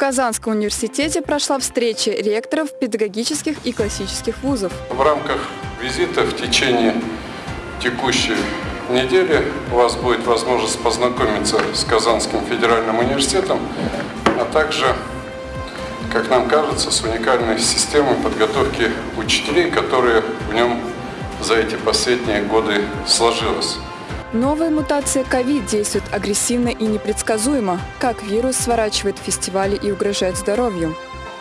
Казанском университете прошла встреча ректоров педагогических и классических вузов. В рамках визита в течение текущей недели у вас будет возможность познакомиться с Казанским федеральным университетом, а также, как нам кажется, с уникальной системой подготовки учителей, которые в нем за эти последние годы сложилась. Новая мутация ковид действует агрессивно и непредсказуемо. Как вирус сворачивает фестивали и угрожает здоровью?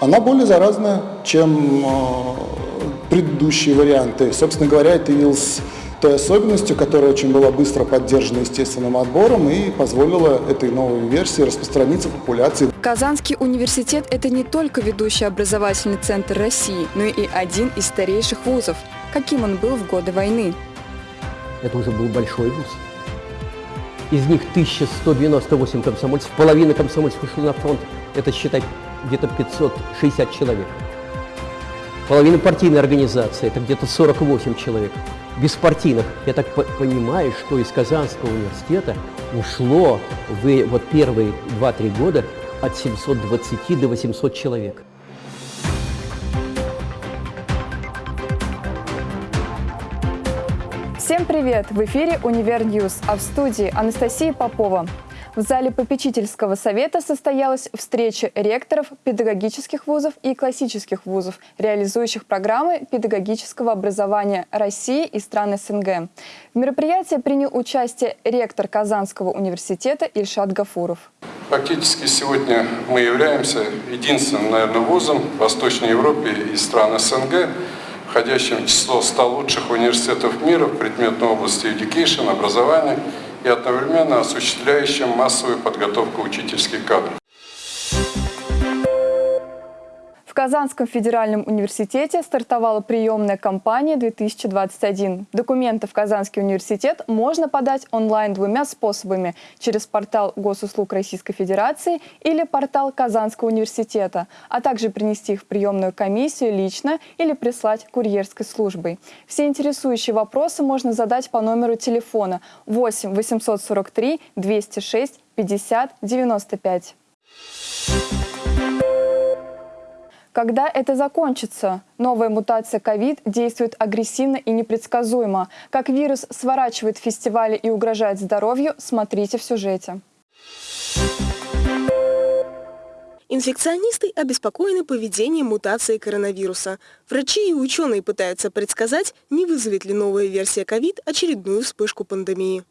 Она более заразная, чем э, предыдущие варианты. Собственно говоря, это явилось той особенностью, которая очень была быстро поддержана естественным отбором и позволила этой новой версии распространиться в популяции. Казанский университет – это не только ведущий образовательный центр России, но и один из старейших вузов. Каким он был в годы войны? Это уже был большой вуз. Из них 1198 комсомольцев, половина комсомольцев ушла на фронт, это считать где-то 560 человек. Половина партийной организации, это где-то 48 человек. Беспартийных, я так понимаю, что из Казанского университета ушло в вот первые 2-3 года от 720 до 800 человек. Всем привет! В эфире «Универ News», а в студии Анастасия Попова. В зале попечительского совета состоялась встреча ректоров педагогических вузов и классических вузов, реализующих программы педагогического образования России и стран СНГ. В мероприятии принял участие ректор Казанского университета Ильшат Гафуров. Фактически сегодня мы являемся единственным, наверное, вузом в Восточной Европе и стран СНГ, входящим в число 100 лучших университетов мира в предметной области education, образования и одновременно осуществляющим массовую подготовку учительских кадров. Казанском федеральном университете стартовала приемная кампания 2021. Документы в Казанский университет можно подать онлайн двумя способами – через портал Госуслуг Российской Федерации или портал Казанского университета, а также принести их в приемную комиссию лично или прислать курьерской службой. Все интересующие вопросы можно задать по номеру телефона 8 843 206 50 95. Когда это закончится? Новая мутация ковид действует агрессивно и непредсказуемо. Как вирус сворачивает фестивали и угрожает здоровью, смотрите в сюжете. Инфекционисты обеспокоены поведением мутации коронавируса. Врачи и ученые пытаются предсказать, не вызовет ли новая версия ковид очередную вспышку пандемии.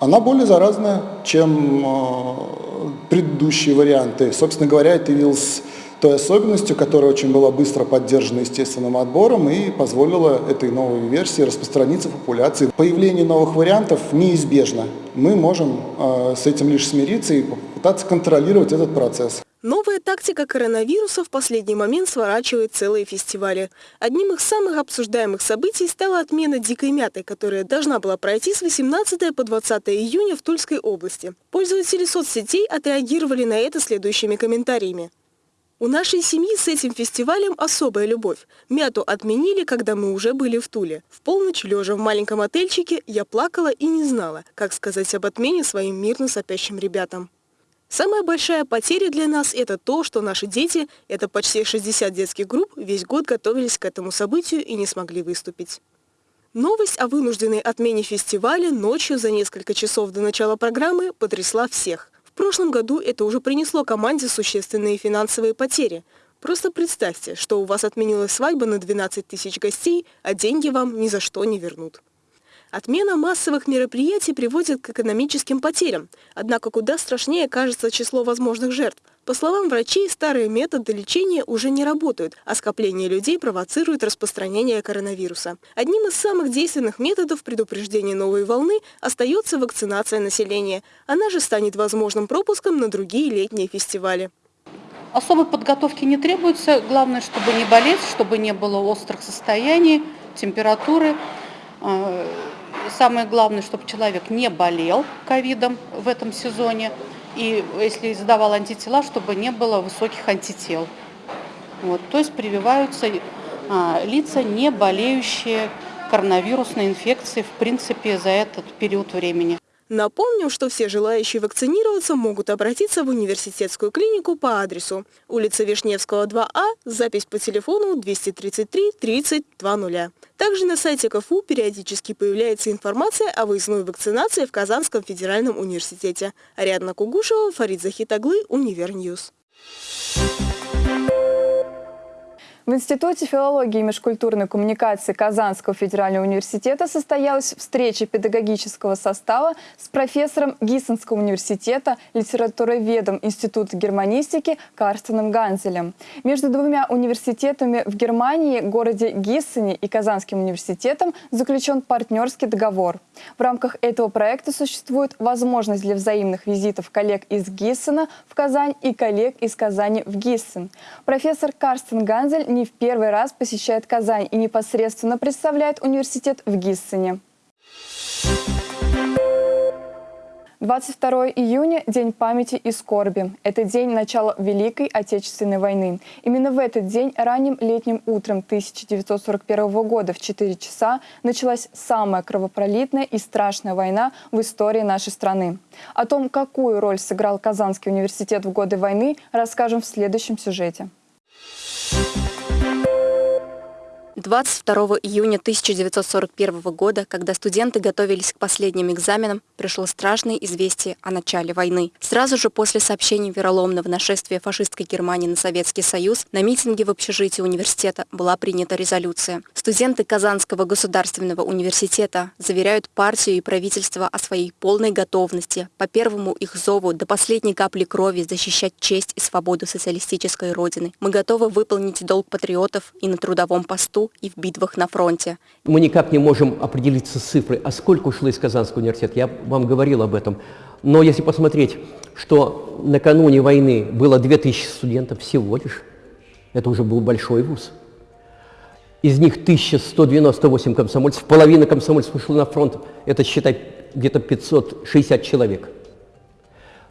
Она более заразная, чем э, предыдущие варианты. Собственно говоря, это явился той особенностью, которая очень была быстро поддержана естественным отбором и позволила этой новой версии распространиться в популяции. Появление новых вариантов неизбежно. Мы можем э, с этим лишь смириться и попытаться контролировать этот процесс. Новая тактика коронавируса в последний момент сворачивает целые фестивали. Одним из самых обсуждаемых событий стала отмена «Дикой мяты», которая должна была пройти с 18 по 20 июня в Тульской области. Пользователи соцсетей отреагировали на это следующими комментариями. У нашей семьи с этим фестивалем особая любовь. Мяту отменили, когда мы уже были в Туле. В полночь, лежа в маленьком отельчике, я плакала и не знала, как сказать об отмене своим мирно сопящим ребятам. Самая большая потеря для нас – это то, что наши дети, это почти 60 детских групп, весь год готовились к этому событию и не смогли выступить. Новость о вынужденной отмене фестиваля ночью за несколько часов до начала программы потрясла всех. В прошлом году это уже принесло команде существенные финансовые потери. Просто представьте, что у вас отменилась свадьба на 12 тысяч гостей, а деньги вам ни за что не вернут. Отмена массовых мероприятий приводит к экономическим потерям, однако куда страшнее кажется число возможных жертв. По словам врачей, старые методы лечения уже не работают, а скопление людей провоцирует распространение коронавируса. Одним из самых действенных методов предупреждения новой волны остается вакцинация населения. Она же станет возможным пропуском на другие летние фестивали. Особой подготовки не требуется. Главное, чтобы не болеть, чтобы не было острых состояний, температуры. Самое главное, чтобы человек не болел ковидом в этом сезоне. И если сдавал антитела, чтобы не было высоких антител. Вот, то есть прививаются а, лица, не болеющие коронавирусной инфекцией, в принципе, за этот период времени. Напомним, что все желающие вакцинироваться могут обратиться в университетскую клинику по адресу улица Вишневского, 2А, запись по телефону 233 30 20. Также на сайте КФУ периодически появляется информация о выездной вакцинации в Казанском федеральном университете. Ариадна Кугушева, Фарид Захитаглы, Универ News. В Институте филологии и межкультурной коммуникации Казанского федерального университета состоялась встреча педагогического состава с профессором Гиссенского университета, литературоведом Института германистики Карстеном Ганзелем. Между двумя университетами в Германии, городе Гиссене и Казанским университетом заключен партнерский договор. В рамках этого проекта существует возможность для взаимных визитов коллег из Гиссена в Казань и коллег из Казани в Гиссен. Профессор Карстен Ганзель не в первый раз посещает Казань и непосредственно представляет университет в Гиссене. 22 июня – День памяти и скорби. Это день начала Великой Отечественной войны. Именно в этот день ранним летним утром 1941 года в 4 часа началась самая кровопролитная и страшная война в истории нашей страны. О том, какую роль сыграл Казанский университет в годы войны, расскажем в следующем сюжете. 22 июня 1941 года, когда студенты готовились к последним экзаменам, пришло страшное известие о начале войны. Сразу же после сообщений вероломного нашествия фашистской Германии на Советский Союз на митинге в общежитии университета была принята резолюция. Студенты Казанского государственного университета заверяют партию и правительство о своей полной готовности по первому их зову до последней капли крови защищать честь и свободу социалистической Родины. Мы готовы выполнить долг патриотов и на трудовом посту, и в битвах на фронте. Мы никак не можем определиться с цифрой, а сколько ушло из Казанского университета. Я вам говорил об этом. Но если посмотреть, что накануне войны было 2000 студентов всего лишь, это уже был большой вуз. Из них 1198 комсомольцев, половина комсомольцев ушла на фронт, это считай где-то 560 человек.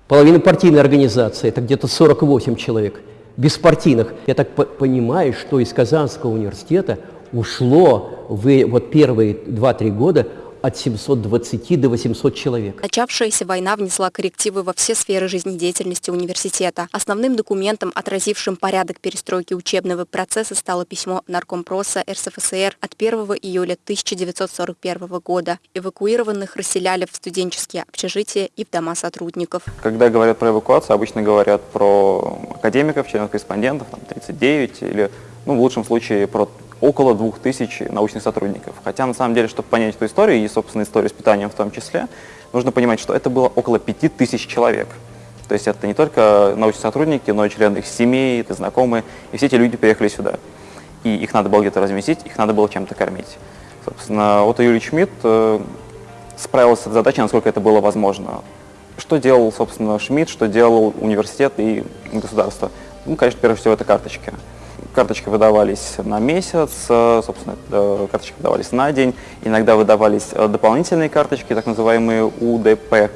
Половина партийной организации, это где-то 48 человек – беспартийных. Я так по понимаю, что из Казанского университета ушло в вот первые 2-3 года от 720 до 800 человек. Начавшаяся война внесла коррективы во все сферы жизнедеятельности университета. Основным документом, отразившим порядок перестройки учебного процесса, стало письмо Наркомпроса РСФСР от 1 июля 1941 года. Эвакуированных расселяли в студенческие общежития и в дома сотрудников. Когда говорят про эвакуацию, обычно говорят про академиков, членов-корреспондентов, 39 или, ну, в лучшем случае, про около 2000 научных сотрудников. Хотя, на самом деле, чтобы понять эту историю, и, собственно, историю с питанием в том числе, нужно понимать, что это было около 5000 человек. То есть это не только научные сотрудники, но и члены их семей, это знакомые, и все эти люди приехали сюда. И их надо было где-то разместить, их надо было чем-то кормить. Собственно, вот Юрий Шмидт э, справился с задачей, насколько это было возможно. Что делал, собственно, Шмидт, что делал университет и государство? Ну, конечно, прежде всего, это карточки. Карточки выдавались на месяц, э, собственно, э, карточки выдавались на день. Иногда выдавались э, дополнительные карточки, так называемые УДП.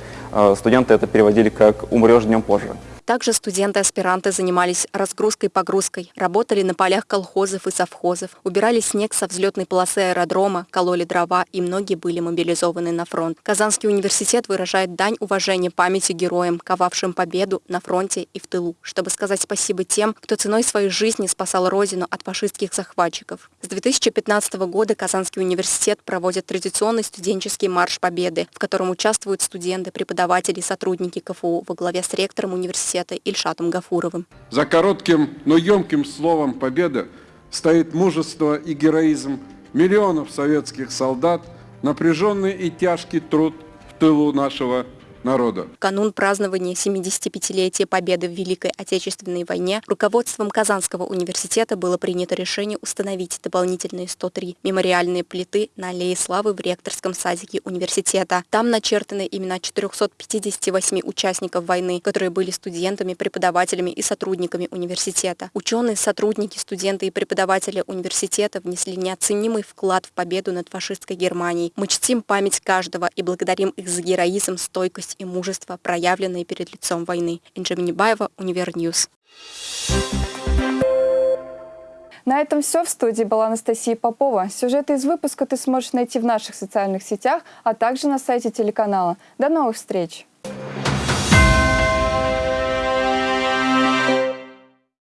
Студенты это переводили как «умрешь днем позже». Также студенты-аспиранты занимались разгрузкой-погрузкой, работали на полях колхозов и совхозов, убирали снег со взлетной полосы аэродрома, кололи дрова и многие были мобилизованы на фронт. Казанский университет выражает дань уважения памяти героям, ковавшим победу на фронте и в тылу, чтобы сказать спасибо тем, кто ценой своей жизни спасал Родину от фашистских захватчиков. С 2015 года Казанский университет проводит традиционный студенческий марш Победы, в котором участвуют студенты, преподаватели и сотрудники КФУ во главе с ректором университета университета Ильшатом Гафуровым. За коротким, но емким словом «победа» стоит мужество и героизм миллионов советских солдат, напряженный и тяжкий труд в тылу нашего народа. Канун празднования 75-летия Победы в Великой Отечественной войне руководством Казанского университета было принято решение установить дополнительные 103 мемориальные плиты на Аллее Славы в ректорском садике университета. Там начертаны имена 458 участников войны, которые были студентами, преподавателями и сотрудниками университета. Ученые, сотрудники, студенты и преподаватели университета внесли неоценимый вклад в победу над фашистской Германией. Мы чтим память каждого и благодарим их за героизм, стойкость и мужество, проявленные перед лицом войны. Инджа Минибаева, Универ News. На этом все. В студии была Анастасия Попова. Сюжеты из выпуска ты сможешь найти в наших социальных сетях, а также на сайте телеканала. До новых встреч!